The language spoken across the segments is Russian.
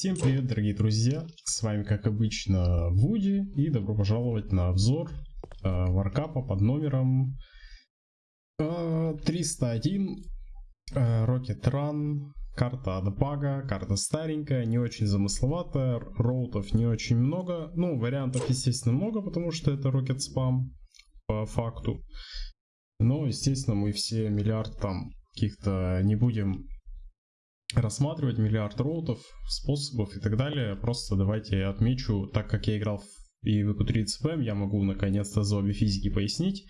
Всем привет, дорогие друзья! С вами, как обычно, Вуди, и добро пожаловать на обзор э, варкапа под номером э, 301 э, Rocket Run. Карта Адапага, карта старенькая, не очень замысловатая, роутов не очень много. Ну, вариантов, естественно, много, потому что это Rocket Spam по факту. Но, естественно, мы все миллиард там каких-то не будем рассматривать миллиард роутов, способов и так далее. Просто давайте я отмечу, так как я играл в EQ3 CPM, я могу наконец-то за обе физики пояснить.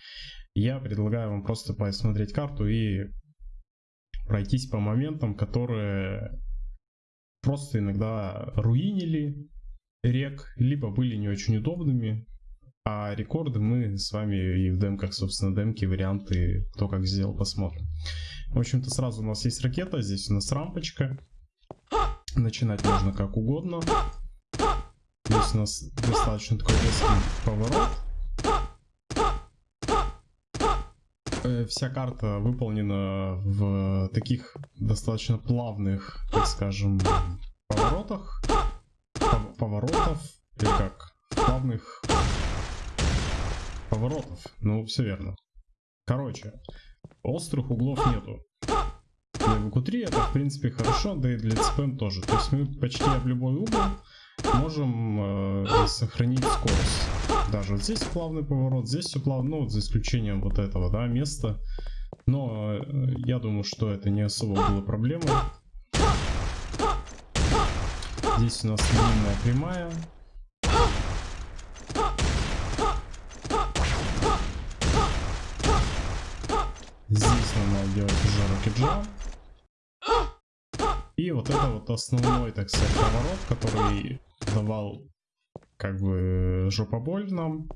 Я предлагаю вам просто посмотреть карту и пройтись по моментам, которые просто иногда руинили рек, либо были не очень удобными, а рекорды мы с вами и в демках, собственно, демки, варианты, кто как сделал, посмотрим. В общем-то, сразу у нас есть ракета, здесь у нас рампочка. Начинать можно как угодно. Здесь у нас достаточно такой резкий поворот. Э, вся карта выполнена в таких достаточно плавных, так скажем, поворотах. Поворотов, или как, плавных поворотов. Ну, все верно. Короче, острых углов нету. Для VQ3 это в принципе хорошо, да и для CPM тоже. То есть мы почти в любой угол можем э, сохранить скорость. Даже вот здесь плавный поворот, здесь все плавно, ну за исключением вот этого, да, места. Но э, я думаю, что это не особо было проблемой. Здесь у нас длинная прямая, Здесь нам надо делать уже рокеджа. И вот это вот основной, так сказать, поворот, который давал как бы жопоболь нам.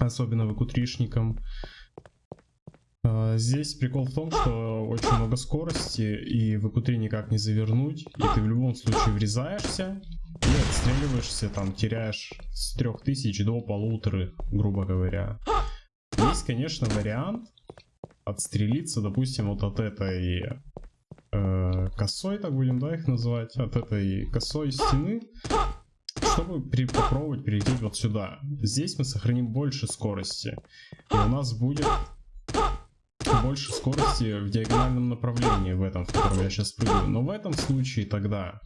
Особенно выкутришникам. А, здесь прикол в том, что очень много скорости, и в ЭКУ-3 никак не завернуть, и ты в любом случае врезаешься и отстреливаешься, там теряешь с 3000 до полуторы, грубо говоря. Есть, конечно, вариант отстрелиться, допустим, вот от этой э, косой, так будем, да, их называть, от этой косой стены, чтобы при, попробовать перейти вот сюда. Здесь мы сохраним больше скорости, и у нас будет больше скорости в диагональном направлении в этом, в котором я сейчас прыгаю. Но в этом случае тогда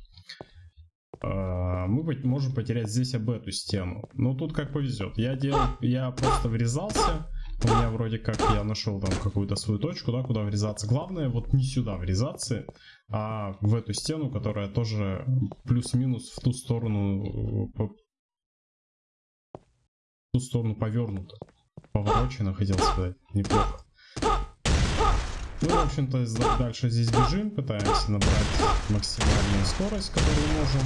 э, мы можем потерять здесь об эту стену. Но тут как повезет. Я делал, я просто врезался, у меня вроде как я нашел там какую-то свою точку, да, куда врезаться. Главное вот не сюда врезаться, а в эту стену, которая тоже плюс-минус в ту сторону, по... в ту сторону повернута. Поворочено, хотел сказать, неплохо. Ну, в общем-то, дальше здесь бежим, пытаемся набрать максимальную скорость, которую можем.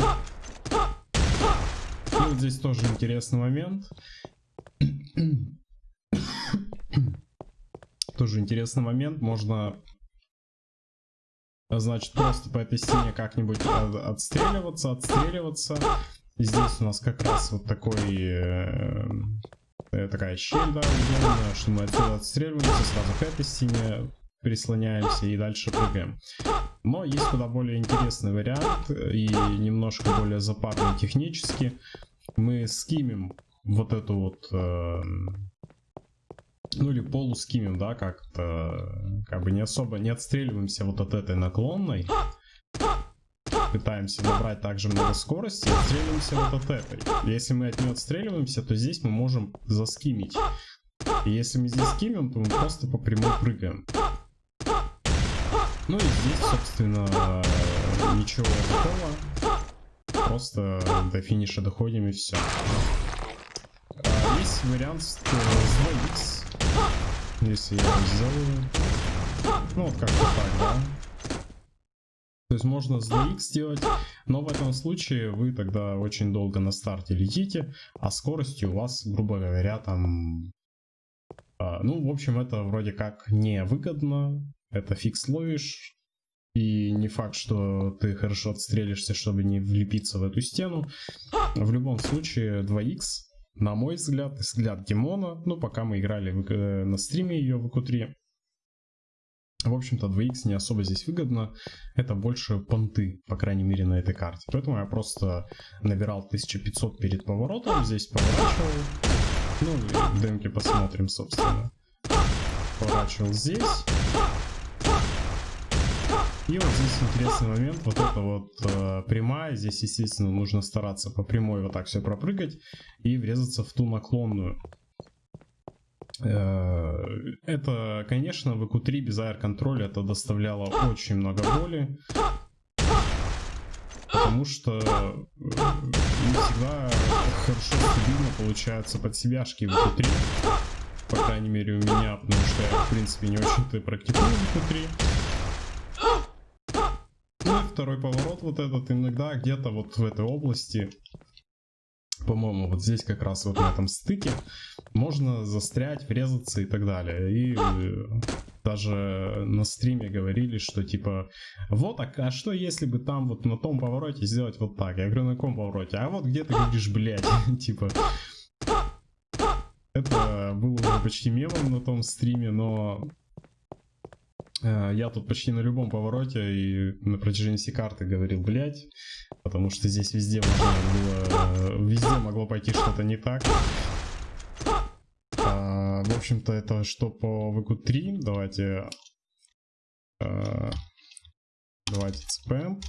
И вот здесь тоже интересный момент. Тоже интересный момент. Можно, значит, просто по этой стене как-нибудь отстреливаться, отстреливаться. Здесь у нас как раз вот такой... Э, э такая щель, да, удобная, что мы отсюда отстреливаемся, сразу к этой стене прислоняемся и дальше прыгаем. Но есть куда более интересный вариант и немножко более запарный технически. Мы скимим вот эту вот э, ну или полускимим, да, как-то, как бы не особо не отстреливаемся вот от этой наклонной. Пытаемся набрать также много скорости отстреливаемся вот от этой. Если мы от нее отстреливаемся, то здесь мы можем заскимить. И если мы здесь скимим, то мы просто по прямой прыгаем. Ну и здесь, собственно, ничего такого. Просто до финиша доходим и все. А, есть вариант с 2x если я сделаю... Ну вот как-то так, да? То есть можно с DX сделать, но в этом случае вы тогда очень долго на старте летите, а скорости у вас, грубо говоря, там... А, ну, в общем, это вроде как не выгодно, это фикс ловишь, и не факт, что ты хорошо отстрелишься, чтобы не влепиться в эту стену. В любом случае 2х на мой взгляд, взгляд Димона, ну, пока мы играли в, э, на стриме ее в q В общем-то, 2х не особо здесь выгодно. Это больше понты, по крайней мере, на этой карте. Поэтому я просто набирал 1500 перед поворотом. Здесь поворачивал. Ну, в демке посмотрим, собственно. Поворачивал здесь. И вот здесь интересный момент, вот это вот э, прямая, здесь, естественно, нужно стараться по прямой вот так все пропрыгать и врезаться в ту наклонную. Э, это, конечно, в EQ3 без аэр-контроля это доставляло очень много боли, потому что э, не всегда хорошо стабильно получаются под себяшки в EQ3, по крайней мере у меня, потому что я, в принципе, не очень-то практикую в EQ3 второй поворот вот этот иногда где-то вот в этой области, по-моему, вот здесь как раз вот на этом стыке, можно застрять, врезаться и так далее. И э, даже на стриме говорили, что типа, вот, а, а что если бы там вот на том повороте сделать вот так? Я говорю, на каком повороте? А вот где ты говоришь, блядь, типа... Это было уже почти мемом на том стриме, но я тут почти на любом повороте и на протяжении всей карты говорил, блять, потому что здесь везде можно было, везде могло пойти что-то не так. А, в общем-то, это что по VQ3, давайте, а, давайте спэм.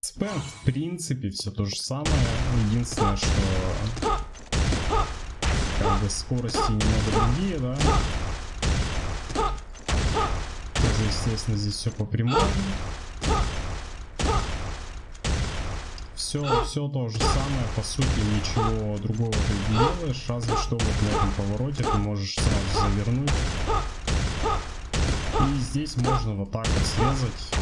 Спэм, в принципе, все то же самое, единственное, что как бы скорости немного другие, да, естественно, здесь все по прямой. Все, все то же самое, по сути, ничего другого ты не делаешь, разве что вот на этом повороте ты можешь сразу завернуть. И здесь можно вот так вот срезать.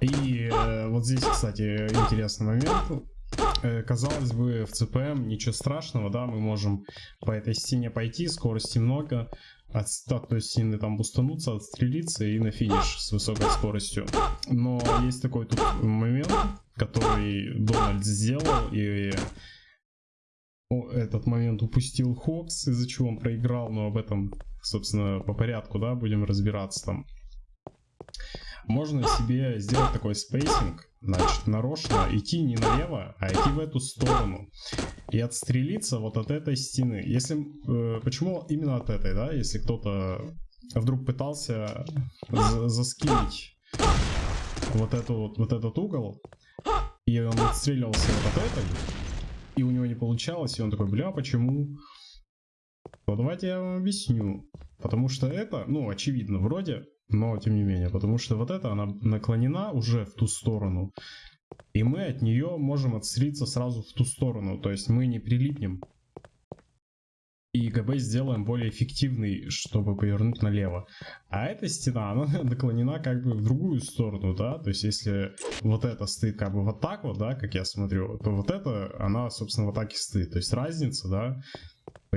И э, вот здесь, кстати, интересный момент. Э, казалось бы, в CPM ничего страшного, да, мы можем по этой стене пойти, скорости много, от статуи стены там бустануться, отстрелиться и на финиш с высокой скоростью. Но есть такой тут момент, который Дональд сделал, и этот момент упустил Хокс, из-за чего он проиграл, но об этом, собственно, по порядку, да, будем разбираться там. Можно себе сделать такой spacing, значит, нарочно идти не налево, а идти в эту сторону. И отстрелиться вот от этой стены. Если, э, почему именно от этой, да? Если кто-то вдруг пытался за за skim ить вот, эту, вот, вот этот угол, и он отстреливался вот от этой, и у него не получалось, и он такой, бля, почему? Ну давайте я вам объясню. Потому что это, ну, очевидно, вроде но тем не менее, потому что вот эта, она наклонена уже в ту сторону, и мы от нее можем отстрелиться сразу в ту сторону, то есть мы не прилипнем. И ГБ сделаем более эффективный, чтобы повернуть налево. А эта стена, она наклонена как бы в другую сторону, да, то есть если вот это стоит как бы вот так вот, да, как я смотрю, то вот это, она, собственно, вот так и стоит. То есть разница, да,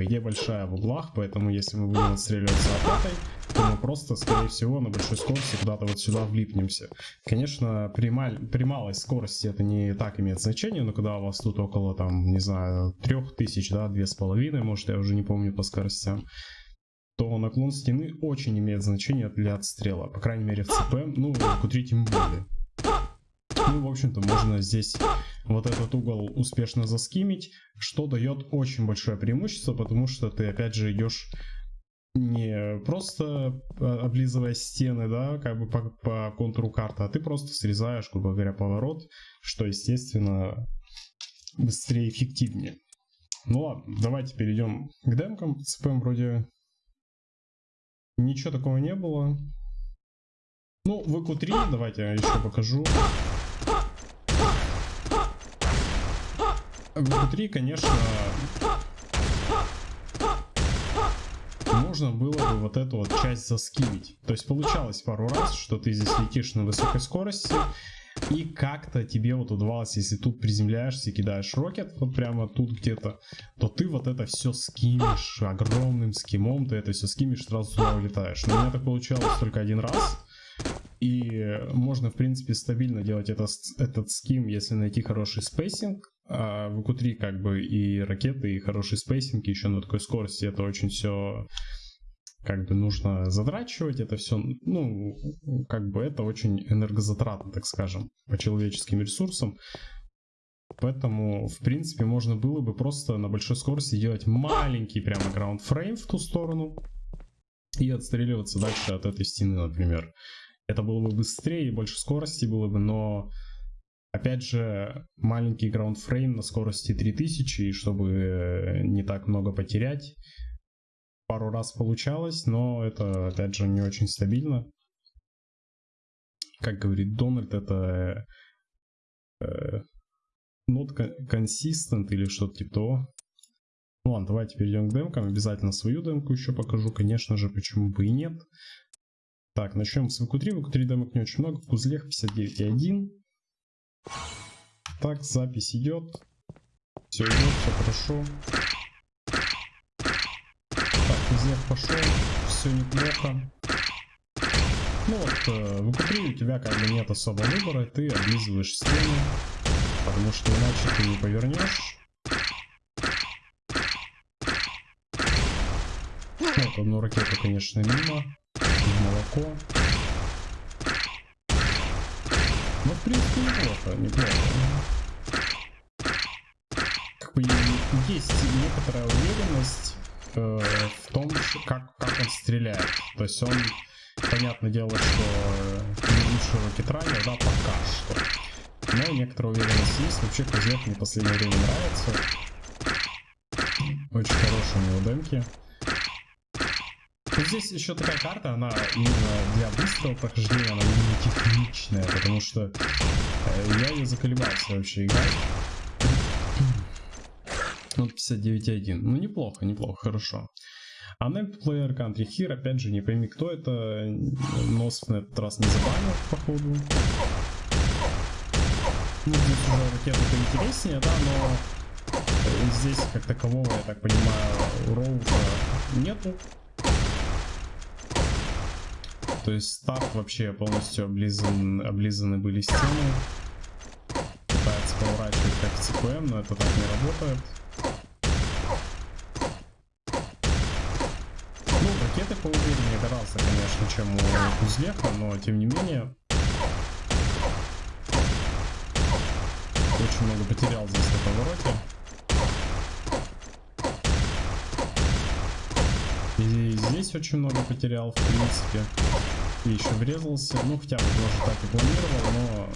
по идее большая в углах, поэтому если мы будем отстреливаться от этой, то мы просто, скорее всего, на большой скорости куда-то вот сюда влипнемся. Конечно, при, маль... при малой скорости это не так имеет значение, но когда у вас тут около, там, не знаю, 3000, да, 2500, может, я уже не помню по скоростям, то наклон стены очень имеет значение для отстрела. По крайней мере в ЦП, ну, в Q3 тем более. Ну, в общем-то, можно здесь вот этот угол успешно заскимить, что дает очень большое преимущество, потому что ты опять же идешь не просто а, облизывая стены, да, как бы по, по контуру карты, а ты просто срезаешь, грубо говоря, поворот, что, естественно, быстрее и эффективнее. Ну ладно, давайте перейдем к демкам. ЦПМ вроде ничего такого не было. Ну, в EQ3 давайте я еще покажу. Внутри, конечно, можно было бы вот эту вот часть заскивить. То есть получалось пару раз, что ты здесь летишь на высокой скорости, и как-то тебе вот удавалось, если тут приземляешься и кидаешь рокет, вот прямо тут где-то, то ты вот это все скимишь огромным скимом, ты это все скимишь, сразу туда улетаешь. Но у меня так получалось только один раз. И можно, в принципе, стабильно делать этот, этот skim, если найти хороший spacing. А в q как бы и ракеты, и хороший spacing еще на такой скорости, это очень все как бы нужно затрачивать это все, ну, как бы это очень энергозатратно, так скажем, по человеческим ресурсам. Поэтому, в принципе, можно было бы просто на большой скорости делать маленький прямо ground frame в ту сторону и отстреливаться дальше от этой стены, например. Это было бы быстрее и больше скорости было бы, но опять же маленький ground frame на скорости 3000, и чтобы не так много потерять, пару раз получалось, но это, опять же, не очень стабильно. Как говорит Дональд, это э, not consistent или что-то типа того. Ну ладно, давайте перейдем к демкам. Обязательно свою демку еще покажу, конечно же, почему бы и нет. Так, начнем с ВК3. ВК3 демок не очень много. В узлех 59.1. Так, запись идет. Все идет, все хорошо. Зев пошел, все неплохо. Ну вот, э, в укупре у тебя как бы нет особо выбора, ты облизываешь стену, потому что иначе ты не повернешь. Вот одну ракету, конечно, мимо, молоко. Но в принципе неплохо, неплохо. Как бы есть некоторая уверенность э, в том, как, как он стреляет. То есть он, понятное дело, что не лучший ракетранер, да, пока что. Но некоторая уверенность есть. Вообще, Кузьев мне в последнее время нравится. Очень хорошие у него демки. Но здесь еще такая карта, она именно для быстрого прохождения, она именно техничная, потому что э, я ее заколебался вообще играть. Ну, 59.1. Ну, неплохо, неплохо, хорошо. А Player Country Here, опять же, не пойми, кто это. Нос на этот раз не забанил, походу. Ну, здесь уже ракеты поинтереснее, да, но здесь, как такового, я так понимаю, роута нету. То есть старт вообще полностью облизан, облизаны были стены. Пытается поворачивать как CQM, но это так не работает. ракеты поувереннее гораздо, конечно, чем у Кузлеха, но тем не менее очень много потерял здесь на повороте. И здесь очень много потерял, в принципе. И еще врезался. Ну, хотя бы тоже так и планировал, но...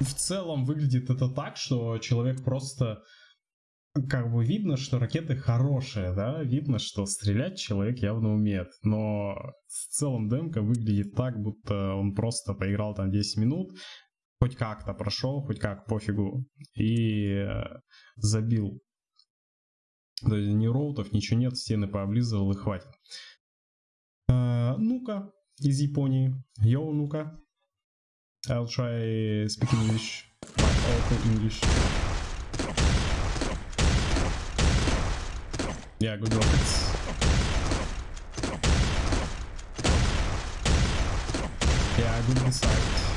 В целом выглядит это так, что человек просто как бы видно, что ракеты хорошие, да, видно, что стрелять человек явно умеет, но в целом демка выглядит так, будто он просто поиграл там 10 минут, хоть как-то прошел, хоть как, пофигу, и э, забил. То есть ни роутов, ничего нет, стены пооблизывал и хватит. А, ну-ка, из Японии. Йоу, ну-ка. I'll try speaking English. Awful English. Yeah, good rockets. Yeah, good inside.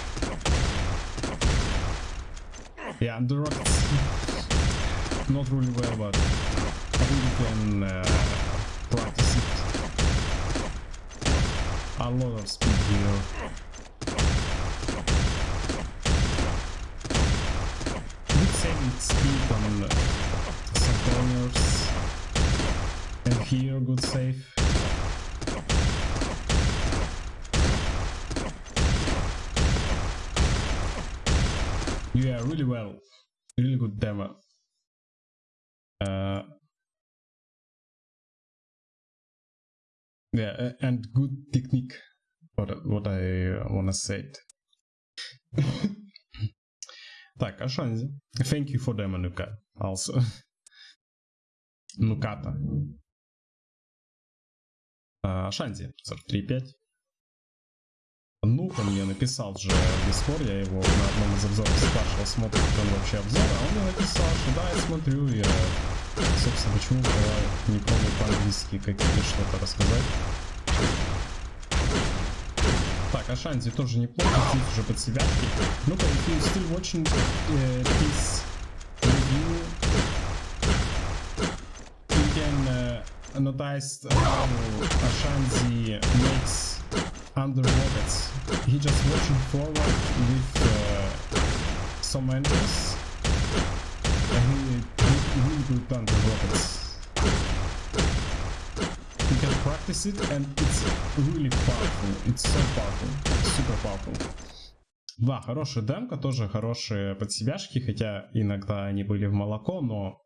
Yeah, the rockets not really well, but We can uh, practice it. A lot of speed here. Good saving speed on some corners. And here, good save. Yeah, really well. Really good demo. Uh, yeah, and good technique. What what I wanna say. так, Ашанзи. Thank you for demo, Nuka. Also. Нуката. А, Шанди, 43.5. Ну, ко мне написал же Discord, я его на одном из обзоров спрашивал, смотрит он вообще обзор, а он мне написал, что да, я смотрю, я, собственно, почему я не пробую по-английски какие-то что-то рассказать. Так, Ашанзи тоже неплохо, здесь уже под себя. Ну-ка, if you still watching uh, this review, you can uh, notice how Ashanzi makes under rockets. He just watching forward with uh, some angles. Good under rockets. You can practice it and it's really powerful. It's so powerful. Super powerful. Да, хорошая демка, тоже хорошие подсебяшки, хотя иногда они были в молоко, но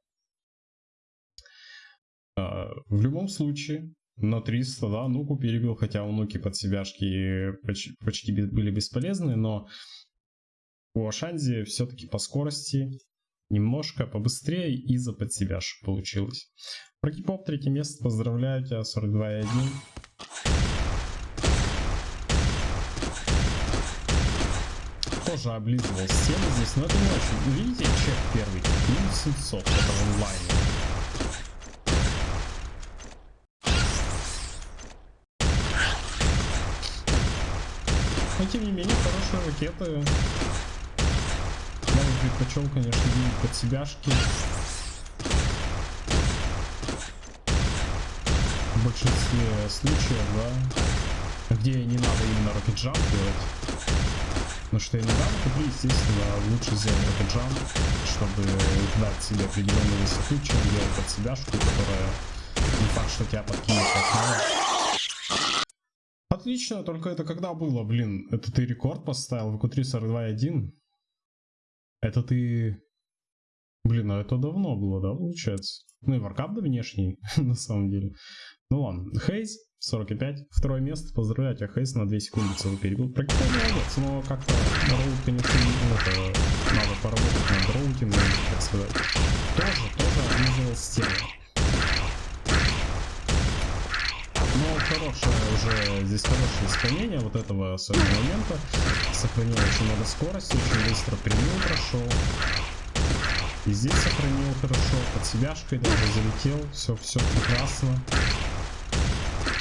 э, в любом случае на 300, да, Нуку перебил, хотя у Нуки подсебяшки почти, почти были бесполезны, но у Ашанзи все-таки по скорости немножко побыстрее и за подсебяшек получилось. Прокипоп, третье место, поздравляю тебя, 42,1. Тоже облизывал стену здесь, но это не очень. Видите, чек первый, минус 700, это в. Но тем не менее, хорошие ракеты. Предпочел, конечно, видеть под себяшки. В большинстве случаев, да, где не надо именно рокетджамп делать. Но что иногда КП, естественно, лучше сделать рокетджамп, чтобы дать себе определенную высоту, чем делать под себяшку, которая не факт, что тебя подкинет как Отлично, только это когда было, блин? Это ты рекорд поставил в Q3 42.1? Это ты... Блин, а это давно было, да, получается? Ну и варкап да внешний, на самом деле. Ну ладно, Хейз, 45, второе место, поздравляю тебя, Хейз, на 2 секунды целый перебил. Прикольно, молодец, но как-то роут, конечно, ну, это, надо поработать над роутингом, так сказать. Тоже, тоже организовал стену. Но хорошее уже, здесь хорошее исполнение вот этого особенно момента. Сохранил очень много скорости, очень быстро прямую прошел. И здесь сохранил хорошо, под себяшкой даже залетел, все, все прекрасно.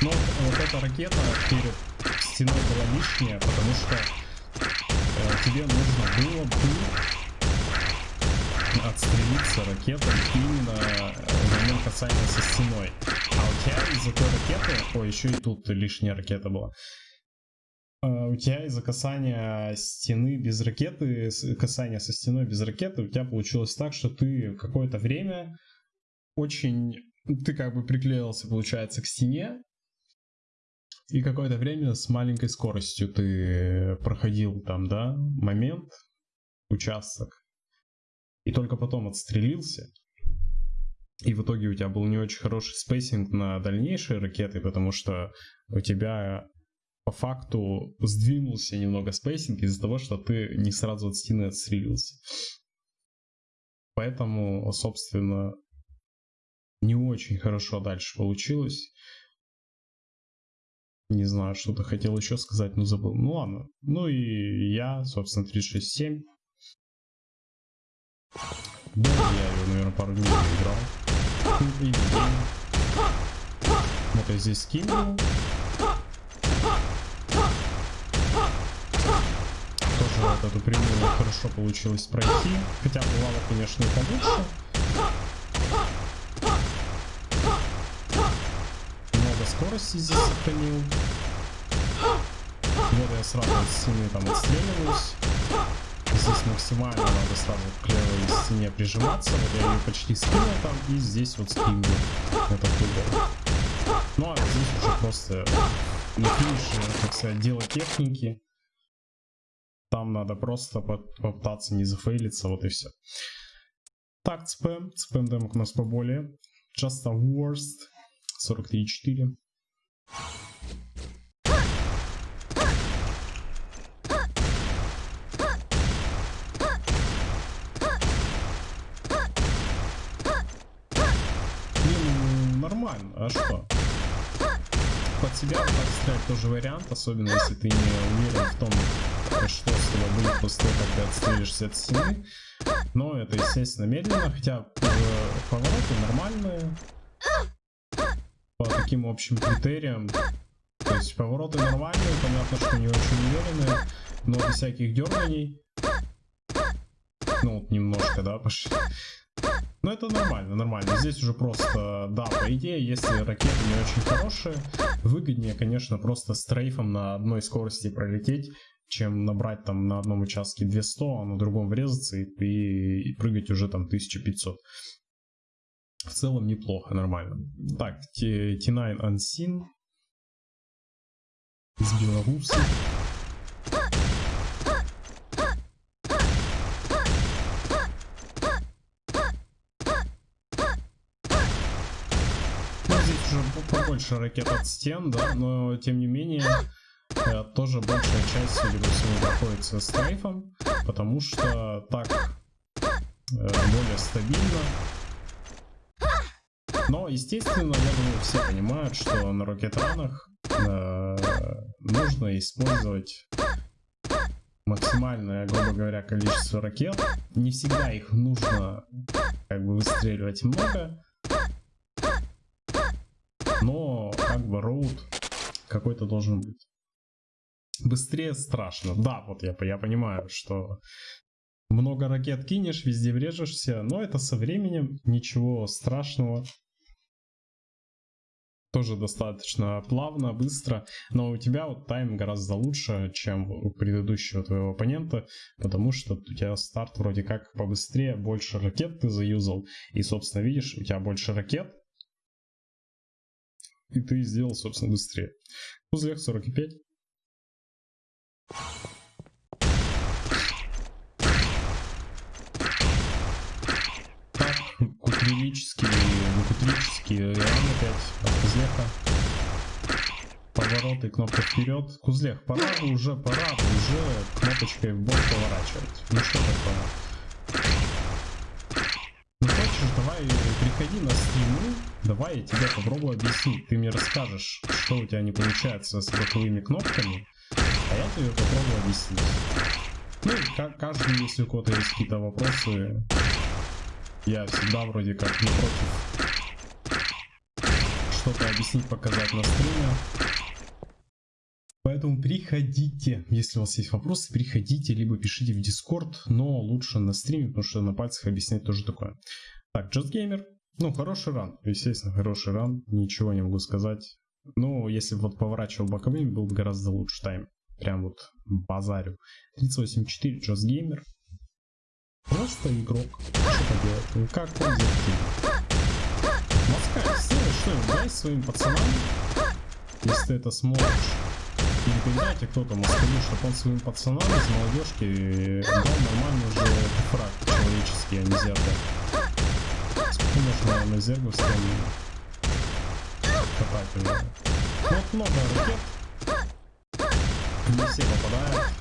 Но вот эта ракета перед стеной была лишняя, потому что э, тебе нужно было бы отстрелиться ракетой именно момент касания со стеной. А у тебя из-за той ракеты... Ой, еще и тут лишняя ракета была. А у тебя из-за касания стены без ракеты, касания со стеной без ракеты, у тебя получилось так, что ты какое-то время очень... Ты как бы приклеился, получается, к стене, и какое-то время с маленькой скоростью ты проходил там, да, момент, участок, и только потом отстрелился. И в итоге у тебя был не очень хороший spacing на дальнейшие ракеты, потому что у тебя по факту сдвинулся немного spacing из-за того, что ты не сразу от стены отстрелился. Поэтому, собственно, не очень хорошо дальше получилось. Не знаю, что-то хотел еще сказать, но забыл. Ну ладно. Ну и я, собственно, 367. Да, я его, наверное, пару дней играл. Вот я здесь скинул. Тоже вот эту прямую хорошо получилось пройти. Хотя бывало, конечно, и получше. скорости здесь сохранил. Вот я сразу с стены там отстреливаюсь. Здесь максимально надо сразу к левой стене прижиматься. Вот я ее почти скинул там и здесь вот скинул этот угол. Ну а здесь уже просто на финише, так сказать, дело техники. Там надо просто попытаться не зафейлиться, вот и все. Так, спэм. Спэм демок у нас поболее. Just a worst. 43.4. Ну, нормально, а что? Под себя стрелять тоже вариант, особенно если ты не уверен в том, что с тобой будет после того, когда отстрелишься от стены. Но это, естественно, медленно, хотя повороты нормальные по таким общим критериям То есть повороты нормальные, понятно, что не очень уверенные, но без всяких дерганий. Ну, вот немножко, да, пошли. Но это нормально, нормально. Здесь уже просто, да, по идее, если ракеты не очень хорошие, выгоднее, конечно, просто стрейфом на одной скорости пролететь, чем набрать там на одном участке 200, а на другом врезаться и, и, и прыгать уже там 1500. В целом неплохо, нормально. Так, T9 Unseen из Беларуси. Ну, здесь уже побольше ракет от стен, да, но тем не менее э, тоже большая часть, судя по всему, находится с трейфом, потому что так э, более стабильно но, естественно, я думаю, все понимают, что на ракетранах э, нужно использовать максимальное, грубо говоря, количество ракет. Не всегда их нужно как бы выстреливать много. Бы роут какой-то должен быть. Быстрее страшно. Да, вот я, я понимаю, что много ракет кинешь, везде врежешься, но это со временем, ничего страшного тоже достаточно плавно, быстро, но у тебя вот тайм гораздо лучше, чем у предыдущего твоего оппонента, потому что у тебя старт вроде как побыстрее, больше ракет ты заюзал, и, собственно, видишь, у тебя больше ракет, и ты сделал, собственно, быстрее. Узлех 45. кутрилический, кутрический ран опять от Кузлеха. Повороты, кнопка вперед. Кузлех, пора уже, пора уже кнопочкой в бок поворачивать. Ну что такое? Ну хочешь, давай приходи на стримы, давай я тебе попробую объяснить. Ты мне расскажешь, что у тебя не получается с боковыми кнопками, а я тебе попробую объяснить. Ну, каждый, если у кого-то есть какие-то вопросы, я всегда вроде как не против что-то объяснить, показать на стриме. Поэтому приходите, если у вас есть вопросы, приходите, либо пишите в Discord, но лучше на стриме, потому что на пальцах объяснять тоже такое. Так, Just Gamer, ну, хороший ран, естественно, хороший ран, ничего не могу сказать. Ну, если бы вот поворачивал боковыми, был бы гораздо лучше тайм. Прям вот базарю. 38.4 Just Gamer. Просто игрок. Что поделать? Ну как он Москва, сделай что-нибудь, дай своим пацанам, если ты это сможешь. Или передайте кто-то Москве, чтобы он своим пацанам из молодежки дал нормальный уже фраг человеческий, а не зерга. Можно на зерговском катать уже? Вот много ракет. Не все попадают.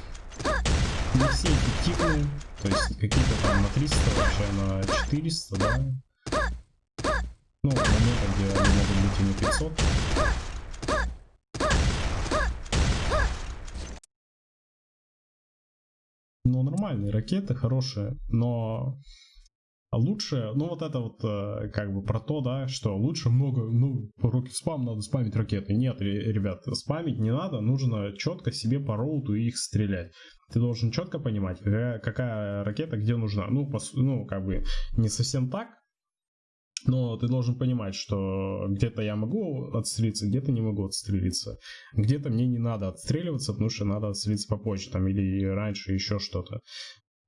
Не все эффективные. То есть какие-то там на 300, вообще на 400, да? Ну, моменты, где они могут быть и на 500. Ну, нормальные ракеты, хорошие, но лучше, ну вот это вот э, как бы про то, да, что лучше много, ну, руки спам, надо спамить ракеты. Нет, ребят, спамить не надо, нужно четко себе по роуту их стрелять ты должен четко понимать, какая, какая ракета где нужна. Ну, по, ну, как бы не совсем так, но ты должен понимать, что где-то я могу отстрелиться, где-то не могу отстрелиться. Где-то мне не надо отстреливаться, потому что надо отстрелиться попозже там или раньше еще что-то.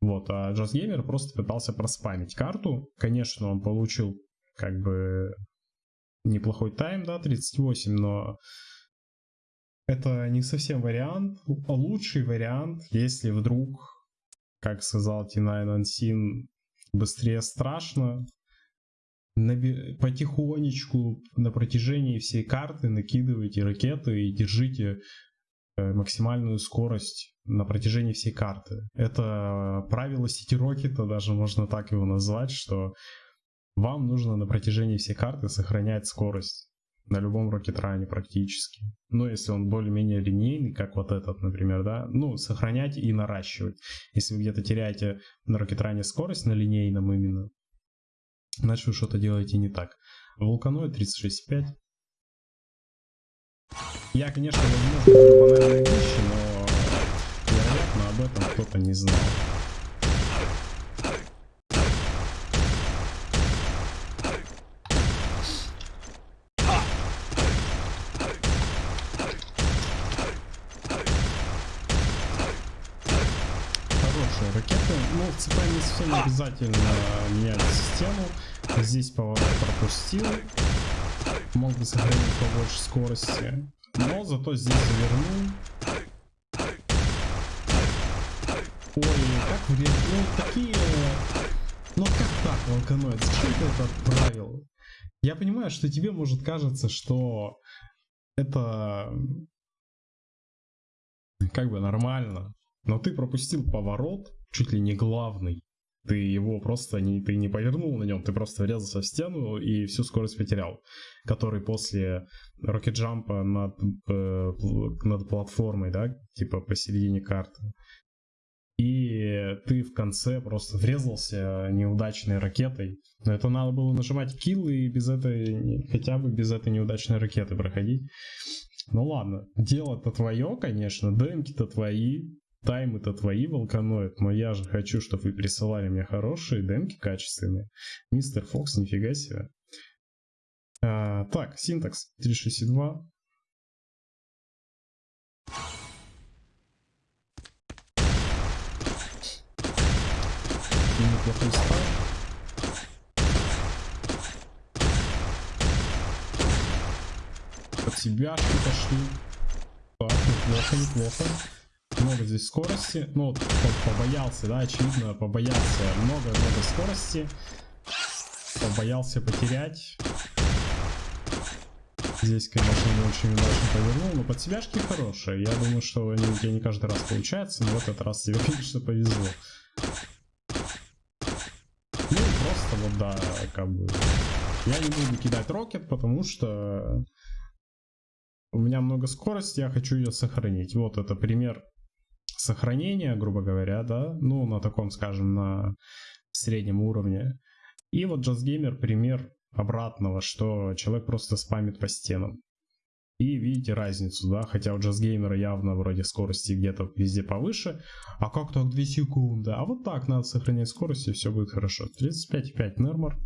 Вот, а Just Gamer просто пытался проспамить карту. Конечно, он получил как бы неплохой тайм, да, 38, но это не совсем вариант. Лучший вариант, если вдруг, как сказал Тинай Нансин, быстрее страшно, потихонечку на протяжении всей карты накидывайте ракеты и держите максимальную скорость на протяжении всей карты. Это правило Сити Рокета, даже можно так его назвать, что вам нужно на протяжении всей карты сохранять скорость на любом рокетране практически. Ну, если он более-менее линейный, как вот этот, например, да, ну, сохранять и наращивать. Если вы где-то теряете на рокетране скорость, на линейном именно, значит вы что-то делаете не так. Вулканоид 36.5. Я, конечно, возможно, говорю банальные вещи, но вероятно об этом кто-то не знал. Хорошие ракеты. Ну, в ЦП не совсем обязательно менять систему. Здесь поворот пропустил. Мог бы сохранить побольше скорости. Но зато здесь завернул. Ой, как вредно. Ну, такие... Ну, как так, волканоид? Зачем ты это отправил? Я понимаю, что тебе может кажется, что это как бы нормально. Но ты пропустил поворот, чуть ли не главный. Ты его просто не, ты не повернул на нем, ты просто врезался в стену и всю скорость потерял. Который после рокет-джампа над, э, над платформой, да, типа посередине карты. И ты в конце просто врезался неудачной ракетой. Но это надо было нажимать килл и без этой, хотя бы без этой неудачной ракеты проходить. Ну ладно, дело-то твое, конечно, демки-то твои, Таймы-то твои, волканоид, но я же хочу, чтобы вы присылали мне хорошие демки качественные. Мистер Фокс, нифига себе. А, так, синтакс 362. Неплохой старт. Под себя пошли. Так, неплохо, неплохо много здесь скорости. Ну, побоялся, да, очевидно, побоялся. Много-много скорости. Побоялся потерять. Здесь, конечно, не очень удачно повернул, но под себяшки хорошие. Я думаю, что они у тебя не каждый раз получается, но в этот раз тебе, конечно, повезло. Ну, просто вот, да, как бы... Я не буду кидать рокет, потому что у меня много скорости, я хочу ее сохранить. Вот это пример сохранения, грубо говоря, да, ну, на таком, скажем, на среднем уровне. И вот JustGamer пример обратного, что человек просто спамит по стенам. И видите разницу, да, хотя у JustGamer явно вроде скорости где-то везде повыше. А как так 2 секунды? А вот так надо сохранять скорость и все будет хорошо. 35,5 Нермор.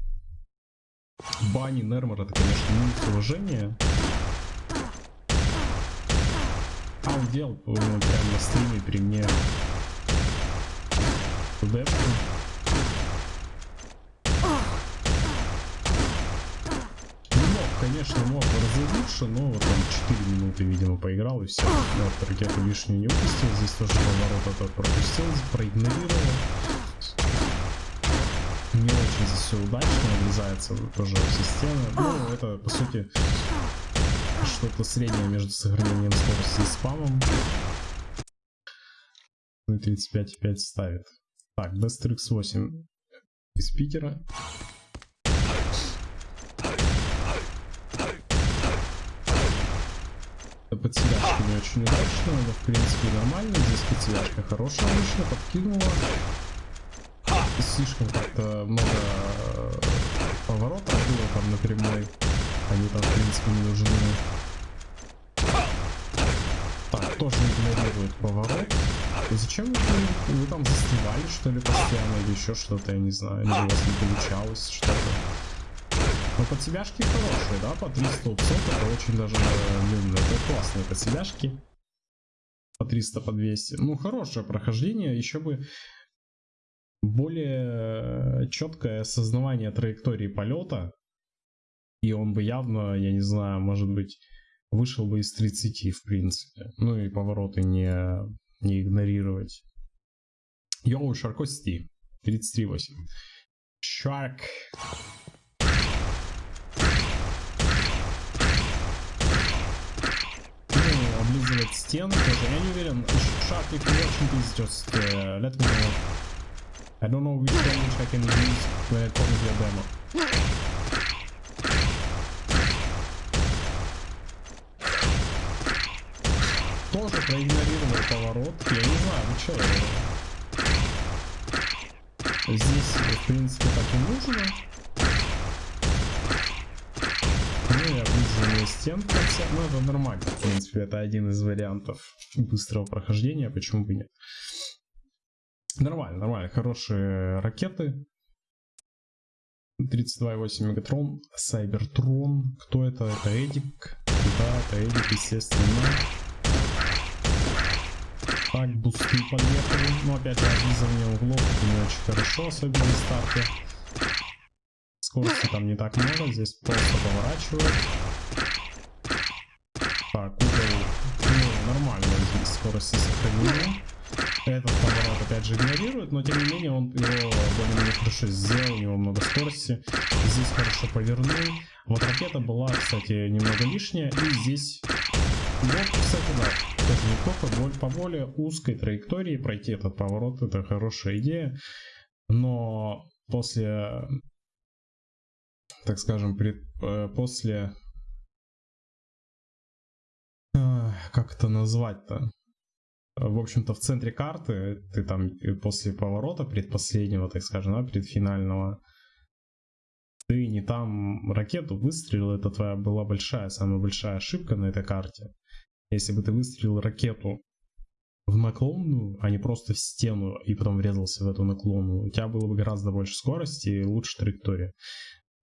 Бани Нермор это, конечно, минус уважения. А он делал прям на стриме при мне депку. Мог, конечно, мог разы лучше, но вот он 4 минуты, видимо, поиграл и все. Вот ракету лишнюю не выпустил, здесь тоже поворот этот пропустил, проигнорировал. Не очень здесь все удачно, врезается тоже в. Ну, это, по сути, что-то среднее между сохранением скорости и спамом. 35,5 ставит. Так, Best X8 из Питера. Подселяшка не очень удачно, но в принципе нормально. Здесь подселяшка хорошая вышла, подкинула. Слишком как-то много поворотов было там на прямой. Они там в принципе не нужны. Так, тоже игнорирует поворот. И зачем вы, вы там застревали, что ли, постоянно, или еще что-то, я не знаю, или у вас не получалось что-то. Но подсебяшки хорошие, да, по 300 упсов, это очень даже, блин, это классные подсебяшки. По 300, по 200. Ну, хорошее прохождение, еще бы более четкое осознавание траектории полета, и он бы явно, я не знаю, может быть, вышел бы из 30, в принципе. Ну и повороты не, не игнорировать. Йоу, Шаркости. 33.8. Шарк. Ну, облизывать. Я не уверен. You're watching this, just uh, let me know. I don't know which language I can use when I talk with your demo. Проигнорировал поворот. Я не знаю, ну что. Здесь, в принципе, так и нужно. Ну и облизывает облизывание стен в конце. Ну, это нормально, в принципе, это один из вариантов быстрого прохождения, почему бы нет. Нормально, нормально, хорошие ракеты. 32,8 Мегатрон, Сайбертрон. Кто это? Это Эдик. Да, это Эдик, естественно. Так, бусты подъехали. Ну, опять же, облизывание углов, это не очень хорошо, особенно на старте. Скорости там не так много, здесь просто поворачивают. Так, угол, ну, нормально здесь скорости сохранены. Этот поворот опять же игнорирует, но тем не менее он его более-менее хорошо сделал, у него много скорости. Здесь хорошо повернул. Вот ракета была, кстати, немного лишняя, и здесь... Вот, кстати, да, неплохо. По более узкой траектории пройти этот поворот, это хорошая идея. Но после, так скажем, при, э, после... Как это назвать-то? В общем-то, в центре карты ты там после поворота предпоследнего, так скажем, да, предфинального, ты не там ракету выстрелил, это твоя была большая, самая большая ошибка на этой карте. Если бы ты выстрелил ракету в наклонную, а не просто в стену и потом врезался в эту наклонную, у тебя было бы гораздо больше скорости и лучше траектория.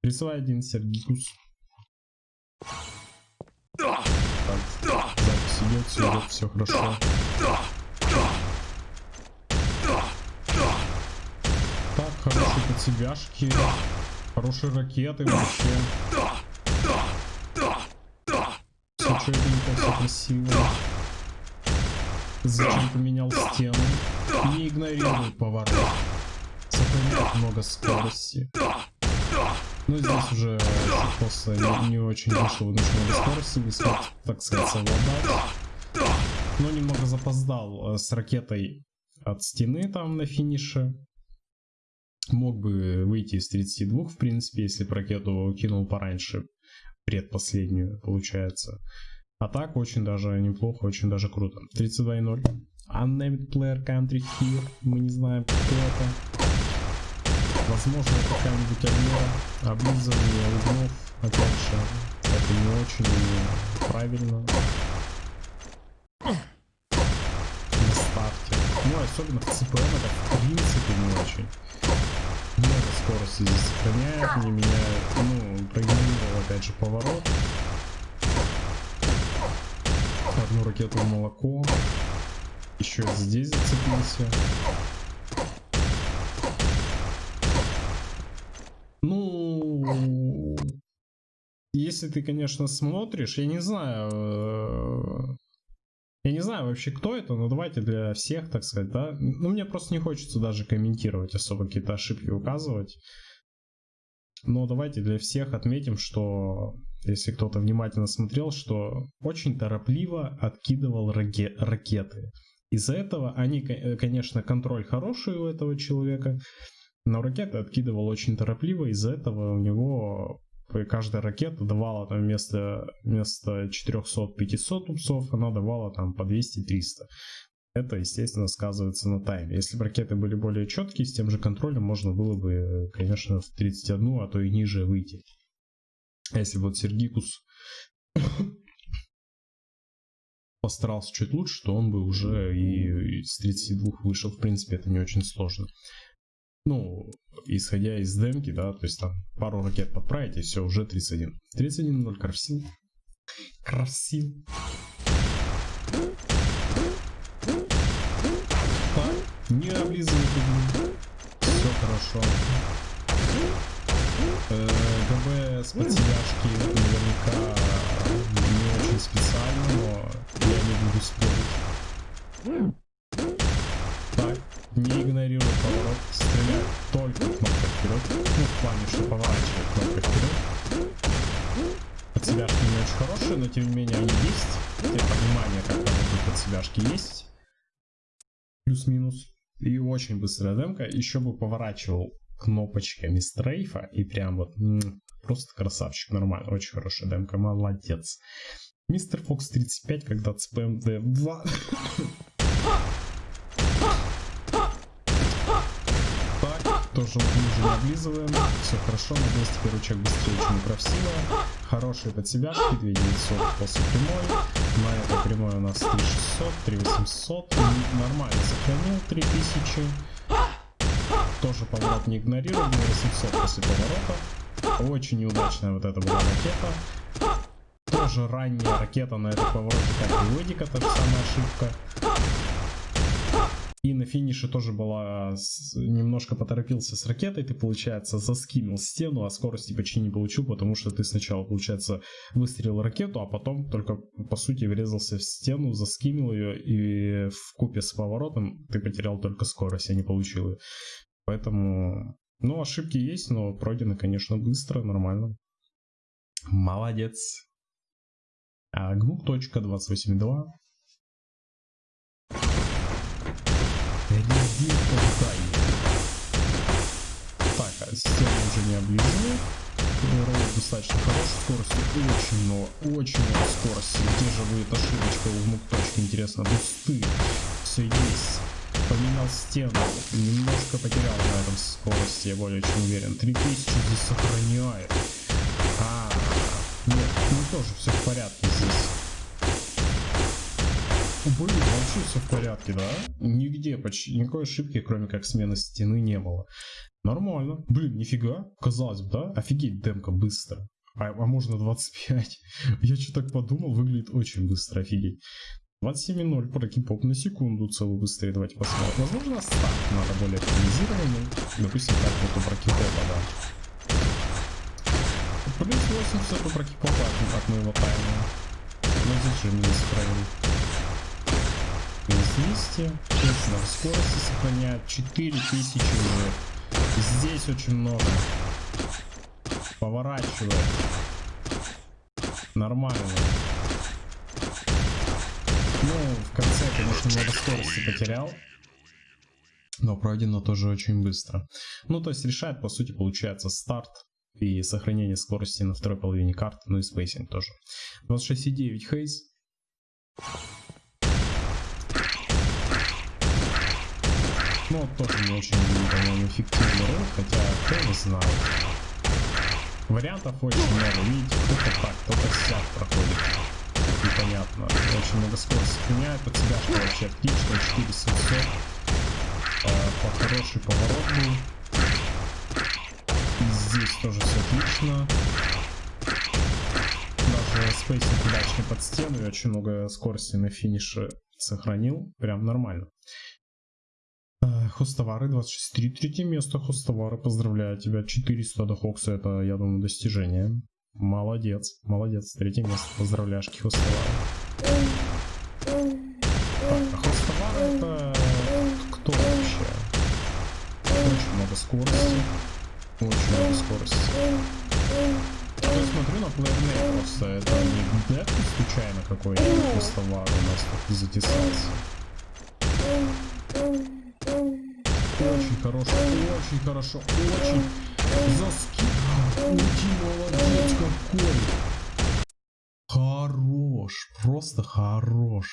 Рисовай один Сергикус. Так, запись идет, все хорошо. Так, хорошие подсебяшки, хорошие ракеты вообще четенько, все красиво. Зачем поменял стену? Не игнорируй поворот. Сохраняет много скорости. Ну здесь уже просто не, не очень очень много скорости, не смог, так сказать, совладать. Но немного запоздал э, с ракетой от стены там на финише. Мог бы выйти из 32, в принципе, если бы ракету кинул пораньше предпоследнюю, получается. А так очень даже неплохо, очень даже круто. 32.0. Unnamed player country here. Мы не знаем, кто это. Возможно, какая-нибудь армера. Облизывание углов. Опять же, это не очень правильно. На старте. Ну, особенно в CPM это в принципе не очень. Много скорости здесь сохраняет, не меняет. Ну, проигнорировал опять же поворот. Одну ракету в молоко. Еще здесь зацепился. Ну, если ты, конечно, смотришь, я не знаю, э, я не знаю вообще, кто это, но давайте для всех, так сказать, да. Ну, мне просто не хочется даже комментировать, особо какие-то ошибки указывать. Но давайте для всех отметим, что если кто-то внимательно смотрел, что очень торопливо откидывал раке ракеты. Из-за этого они, э, конечно, контроль хороший у этого человека, но ракеты откидывал очень торопливо, из-за этого у него каждая ракета давала там вместо, вместо 400-500 упсов, она давала там по 200-300. Это, естественно, сказывается на тайме. Если бы ракеты были более четкие, с тем же контролем можно было бы, конечно, в 31, а то и ниже выйти. А если вот Сергикус постарался чуть лучше, то он бы уже и с 32 вышел. В принципе, это не очень сложно. Ну, исходя из демки, да, то есть там пару ракет подправить, и все, уже 31. 31-0 Красил. Красил. Так, не облизывай Все хорошо. Э, ГБ с подсидяшки наверняка не очень специально, но я не буду спорить. Так, не игнорируй поворот, стреляй только кнопкой вперед. Ну, в плане, что поворачивает кнопкой вперед. Подсебяшки не очень хорошие, но тем не менее они есть. Те понимание, как работают подсебяшки есть. Плюс-минус. И очень быстрая демка. Еще бы поворачивал кнопочками стрейфа и прям вот просто красавчик, нормально, очень хорошая демка, молодец. Мистер Фокс 35, когда CPMD 2. так, тоже не облизываем. Все хорошо, надеюсь, теперь ручек быстрее, чем у Крафсила. хорошие под себя, 2900 после прямой. На этой прямой у нас 3600, 3800. Нормально сохранил 3000. Тоже поворот не игнорировал, 800 после поворота. Очень неудачная вот эта была ракета. Тоже ранняя ракета на этом повороте, как и Ведика, та же самая ошибка. На финише тоже была немножко поторопился с ракетой, ты, получается, заскимил стену, а скорости почти не получил, потому что ты сначала, получается, выстрелил ракету, а потом только, по сути, врезался в стену, заскимил ее, и в купе с поворотом ты потерял только скорость, а не получил ее. Поэтому, ну, ошибки есть, но пройдены, конечно, быстро, нормально. Молодец. А, Гмук.28.2 Резинка Так, а система уже не облизывает. Ровно достаточно хорошей скорости. Очень много, очень много скорости. Где же будет ошибочка у внук? Интересно, бусты. Все есть. Поменял стену. Немножко потерял на этом скорости, я более чем уверен. 3000 здесь сохраняет. А, нет, ну тоже все в порядке здесь. Блин, вообще все в порядке, да? Нигде почти никакой ошибки, кроме как смены стены, не было. Нормально. Блин, нифига. Казалось бы, да? Офигеть, демка быстро. А, а можно 25. Я что так подумал, выглядит очень быстро, офигеть. 27.0 прокипоп на секунду целую быстрее. Давайте посмотрим. Возможно, старт надо более оптимизированный. Допустим, как вот у прокипопа, да. Плюс 80 у прокипопа от моего тайма. Но здесь же не сохранил. 200. Точно, скорости сохраняет 4000 уже. Здесь очень много. Поворачивает. Нормально. Ну, в конце, конечно, много скорости потерял. Но пройдено тоже очень быстро. Ну, то есть решает, по сути, получается старт и сохранение скорости на второй половине карты, ну и spacing тоже. 26,9 хейз. Ну, тоже не очень, по-моему, эффективный ролик, хотя кто его знает. Вариантов очень много. Видите, кто-то так, кто-то сяк проходит. Непонятно. Очень много скорости меняет под себя, что вообще отлично. 4700. А, по хороший поворот был. Здесь тоже все отлично. Даже spacing удачный под стену и очень много скорости на финише сохранил. Прям нормально. Хостовары 26.3, третье место Хостовары, поздравляю тебя, 400 до Хокса, это, я думаю, достижение. Молодец, молодец, третье место, поздравляшки Хостовары. Так, а Хостовары это кто вообще? Очень много скорости, очень много скорости. Я смотрю на плеернейт просто, это не дед случайно какой-нибудь Хостовар у нас тут затесался. Очень хорошо, очень хорошо, очень. Заски. Ути, молодец какой. Хорош, просто хорош.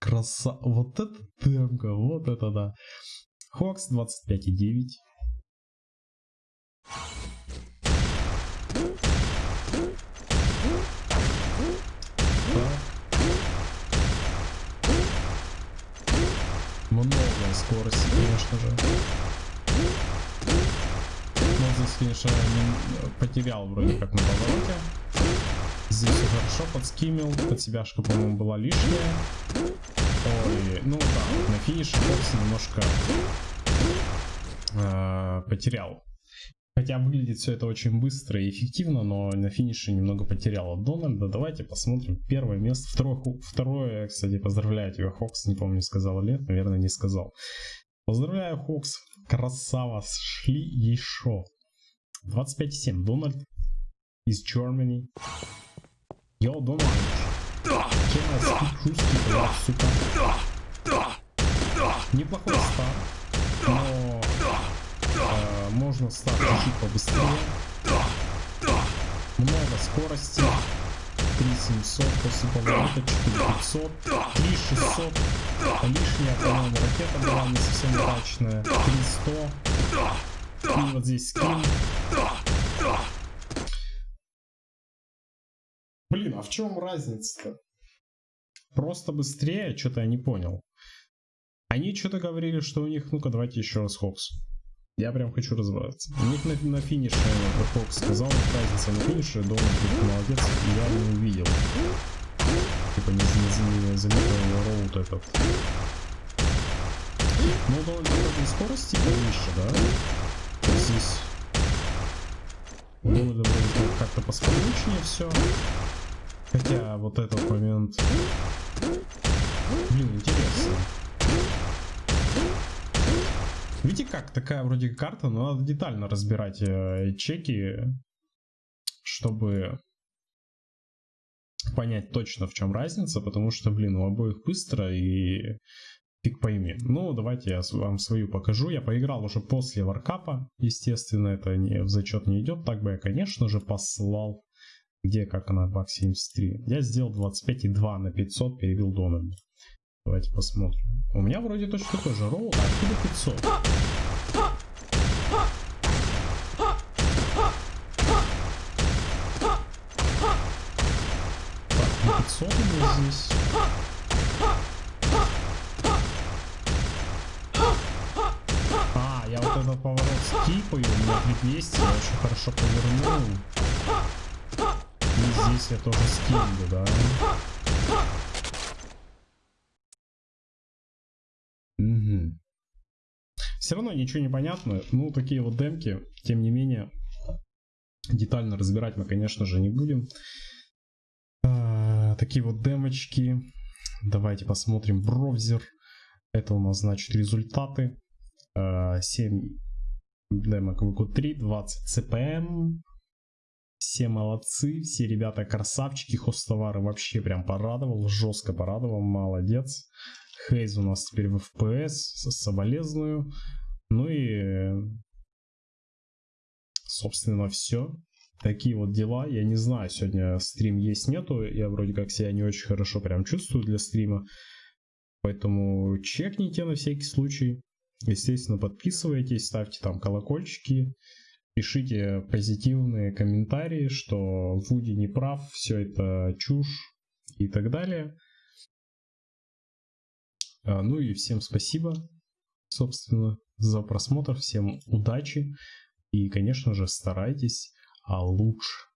Краса. Вот это темка, вот это да. Хокс 25,9. Много скорости, конечно же. Но здесь, конечно, не потерял вроде как на повороте. Здесь все хорошо, подскимил. Под себяшка, по-моему, была лишняя. Ой, ну да, на финише Бокс немножко э, потерял Хотя выглядит все это очень быстро и эффективно, но на финише немного потерял от Дональда. Давайте посмотрим первое место. Второе, второе кстати, поздравляю тебя, Хокс. Не помню, сказал ли, наверное, не сказал. Поздравляю, Хокс. Красава, шли еще. 25,7. Дональд из Germany. Йо, Дональд. Чем я сука. Неплохой старт, можно стать чуть побыстрее. Много скорости. 3700 после поворота, 4500, 3600. Лишняя, по-моему, ракета была не совсем удачная. 300. И вот здесь скин. блин, а в чем разница-то? Просто быстрее, что-то я не понял. Они что-то говорили, что у них, ну-ка, давайте еще раз Хокс. Я прям хочу разобраться. У них на, на финише, Хокс сказал, разница на финише, Дональд молодец, я не увидел. Типа не, не, не заметил роут этот. Ну, Дональд вроде скорости повыше, да? Здесь Дональда вроде как-то поспокойнее все. Хотя вот этот момент... Блин, интересно. Видите как, такая вроде карта, но надо детально разбирать э, чеки, чтобы понять точно в чем разница, потому что, блин, у обоих быстро и фиг пойми. Ну, давайте я вам свою покажу. Я поиграл уже после варкапа, естественно, это не, в зачет не идет. Так бы я, конечно же, послал, где, как она, бак 73. Я сделал 25,2 на 500, перевел Дональда. Давайте посмотрим. У меня вроде точно такой же ролл, а откуда 500? Так, 500 у меня здесь. А, я вот этот поворот скипаю, у меня 200, я очень хорошо повернул. И здесь я тоже скину, да? Все равно ничего не понятно. Ну, такие вот демки, тем не менее, детально разбирать мы, конечно же, не будем. А, такие вот демочки. Давайте посмотрим браузер. Это у нас, значит, результаты. А, 7 демок VQ3, 20 CPM. Все молодцы, все ребята красавчики, хостовары вообще прям порадовал, жестко порадовал, молодец. Хейз у нас теперь в FPS, соболезную. Ну и, собственно, все. Такие вот дела. Я не знаю, сегодня стрим есть, нету. Я вроде как себя не очень хорошо прям чувствую для стрима. Поэтому чекните на всякий случай. Естественно, подписывайтесь, ставьте там колокольчики. Пишите позитивные комментарии, что Вуди не прав, все это чушь и так далее. А, ну и всем спасибо, собственно, за просмотр. Всем удачи. И, конечно же, старайтесь а лучше.